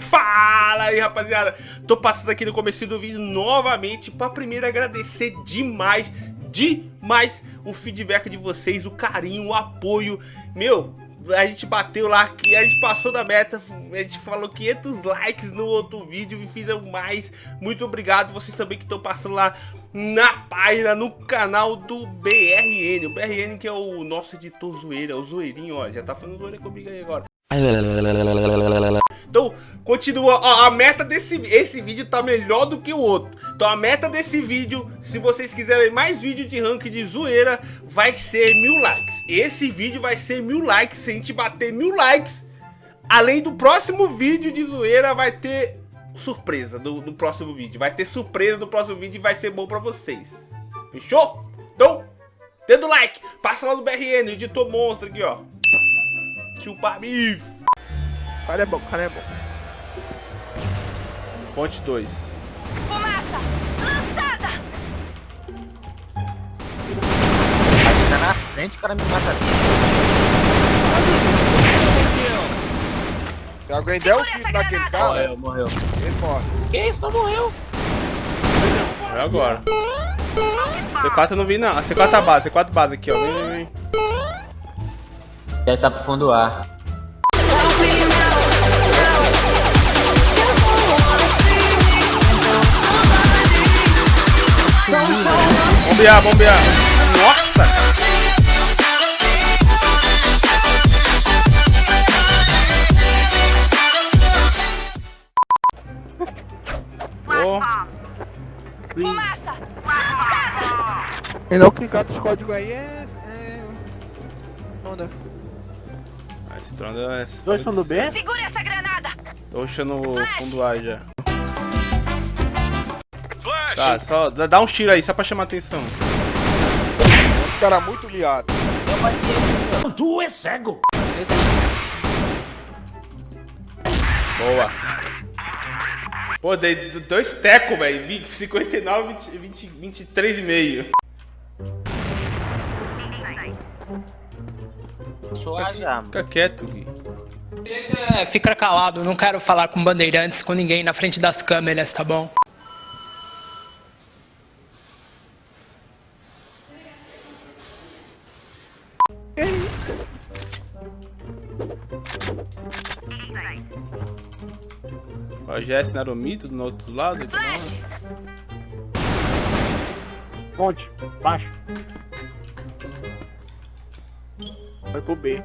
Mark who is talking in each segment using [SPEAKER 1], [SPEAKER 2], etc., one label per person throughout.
[SPEAKER 1] Fala aí, rapaziada! Tô passando aqui no começo do vídeo novamente para primeiro agradecer demais, demais o feedback de vocês, o carinho, o apoio. Meu, a gente bateu lá, a gente passou da meta, a gente falou 500 likes no outro vídeo e fizeram mais. Muito obrigado vocês também que estão passando lá na página, no canal do BRN. O BRN que é o nosso editor zoeira, o zoeirinho, ó, já tá falando zoeira comigo aí agora. Então, continua, a meta desse esse vídeo tá melhor do que o outro. Então a meta desse vídeo, se vocês quiserem mais vídeo de rank de zoeira, vai ser mil likes. Esse vídeo vai ser mil likes, se a gente bater mil likes, além do próximo vídeo de zoeira, vai ter surpresa do, do próximo vídeo. Vai ter surpresa do próximo vídeo e vai ser bom pra vocês. Fechou? Então, dedo like, passa lá no BRN, editor monstro aqui, ó. Chupa bife.
[SPEAKER 2] Cara é bom, cara é bom.
[SPEAKER 1] Ponte 2.
[SPEAKER 3] Fumaça! Lançada!
[SPEAKER 4] Aí tá na frente, o cara me mata.
[SPEAKER 2] Se alguém der o tiro naquele cara,
[SPEAKER 4] Morreu, morreu.
[SPEAKER 2] ele morre.
[SPEAKER 4] Que isso? Não morreu.
[SPEAKER 1] É agora. C4 eu não vi não. A C4 tá base, C4 base aqui, ó. Vem, vem, vem.
[SPEAKER 4] Deve tá pro fundo do
[SPEAKER 1] Bombear, bombear. Nossa!
[SPEAKER 3] Fumaça!
[SPEAKER 2] E não clicar nos códigos aí é. é... Onda.
[SPEAKER 1] a Stronda é...
[SPEAKER 4] Dois fundo B?
[SPEAKER 3] Segure essa granada!
[SPEAKER 1] Tô puxando o fundo A já. Tá, só dá um tiro aí, só pra chamar atenção.
[SPEAKER 2] Esse cara é muito liado.
[SPEAKER 4] Tu é cego.
[SPEAKER 1] Boa. Pô, dei dois tecos, velho. Vi- 59, 20, 20, 23 e meio. Fica quieto, Gui.
[SPEAKER 5] Fica calado, não quero falar com bandeirantes, com ninguém na frente das câmeras, tá bom?
[SPEAKER 1] O GS Narumito do outro lado.
[SPEAKER 2] Ponte, baixo. Vai pro B.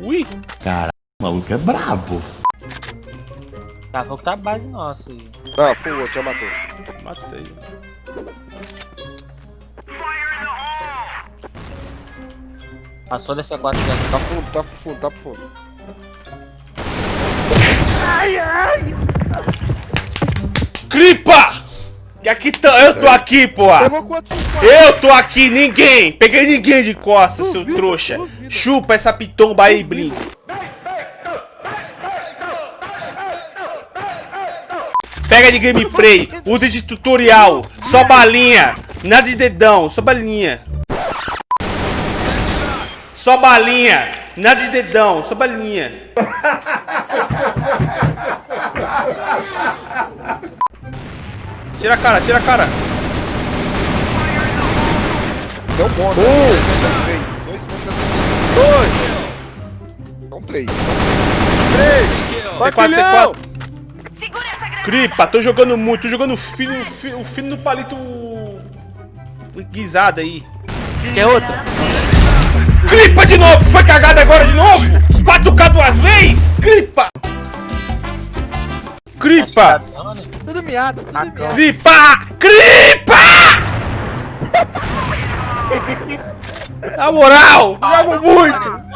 [SPEAKER 1] Ui!
[SPEAKER 6] O maluco é brabo.
[SPEAKER 4] Tá, vou tá base nossa aí.
[SPEAKER 2] Não, foi o outro, já matou.
[SPEAKER 1] Matei.
[SPEAKER 4] Passou dessa 4 já.
[SPEAKER 2] Tá fundo, tá pro fundo, tá pro fundo.
[SPEAKER 1] Clipa! Que aqui tá, eu tô aqui, porra! Eu tô aqui, ninguém! Peguei ninguém de costas, seu trouxa! Chupa essa pitomba aí, Blink! Pega de gameplay, usa de tutorial, só balinha, nada de dedão, só balinha. Só balinha, nada de dedão, só balinha. Tira a cara, tira a cara.
[SPEAKER 2] Deu bom, né? 63. Dois pontos Dois. São três.
[SPEAKER 1] C4, C4.
[SPEAKER 3] Segure essa granada!
[SPEAKER 1] Cripa, tô jogando muito, tô jogando o fino, o fino no palito guisado aí.
[SPEAKER 4] Quer outra?
[SPEAKER 1] Cripa de novo, foi cagada agora de novo? 4K duas vezes? Cripa! Cripa!
[SPEAKER 2] Tudo miado, tudo miado.
[SPEAKER 1] Cripa! Cripa! Na moral, jogo muito!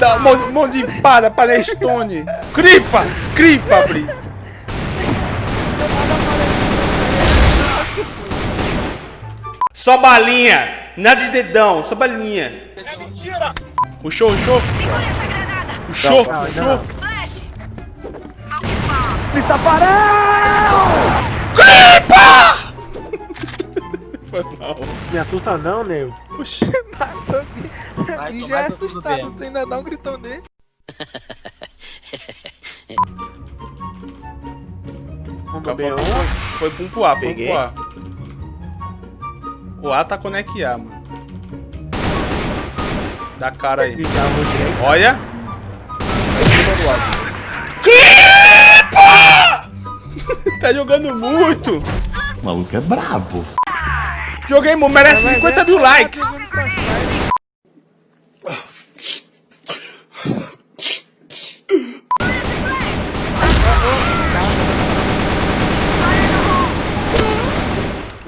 [SPEAKER 1] Dá um monte, um monte de empada pra Nestone. Cripa! Cripa, Bri! Só balinha, nada de dedão, só balinha. É mentira! Puxou, puxou,
[SPEAKER 3] granada!
[SPEAKER 1] puxou,
[SPEAKER 2] Não, não,
[SPEAKER 1] puxou.
[SPEAKER 3] Flash!
[SPEAKER 2] Mestre Taparel!
[SPEAKER 1] Foi mal.
[SPEAKER 2] Me assusta não, nego.
[SPEAKER 1] Oxi.
[SPEAKER 2] Matou
[SPEAKER 4] Vai tomar
[SPEAKER 2] já é assustado, tu ainda dá um gritão desse. Vamos
[SPEAKER 1] Foi,
[SPEAKER 2] beber um.
[SPEAKER 1] foi pro um pro A, foi um
[SPEAKER 2] Peguei.
[SPEAKER 1] pro A. O A tá com neck A, mano. Dá cara aí.
[SPEAKER 2] Direito.
[SPEAKER 1] Olha. Clipa! tá jogando muito.
[SPEAKER 6] O maluco é brabo.
[SPEAKER 1] Joguei, muito, merece
[SPEAKER 2] Vai
[SPEAKER 1] 50
[SPEAKER 2] ver,
[SPEAKER 1] mil
[SPEAKER 2] tá
[SPEAKER 1] likes.
[SPEAKER 2] pegando pra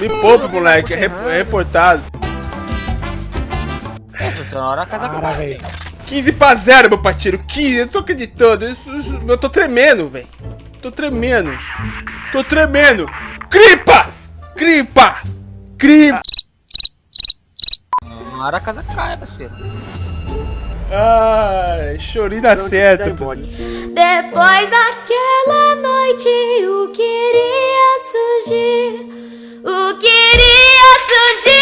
[SPEAKER 1] Me poupe, moleque. É, é reportado.
[SPEAKER 4] Essa senhora a casa
[SPEAKER 2] velho.
[SPEAKER 1] 15 pra 0, meu parceiro. 15, eu não tô acreditando. Isso- isso- eu tô tremendo, velho. Tô tremendo. Tô tremendo. Cripa! Cripa! Cripa!
[SPEAKER 4] Uma hora a casa cai, parceiro.
[SPEAKER 1] Ai, chorinho dá certo.
[SPEAKER 2] Pode.
[SPEAKER 7] Depois daquela noite o queria surgir.